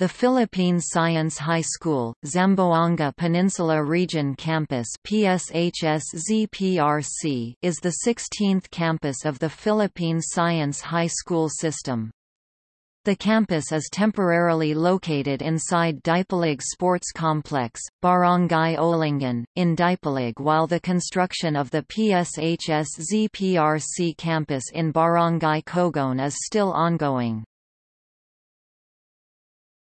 The Philippine Science High School, Zamboanga Peninsula Region Campus PSHS-ZPRC is the 16th campus of the Philippine Science High School system. The campus is temporarily located inside Dipolog Sports Complex, Barangay Olingan, in Dipolog while the construction of the PSHS-ZPRC campus in Barangay Kogon is still ongoing.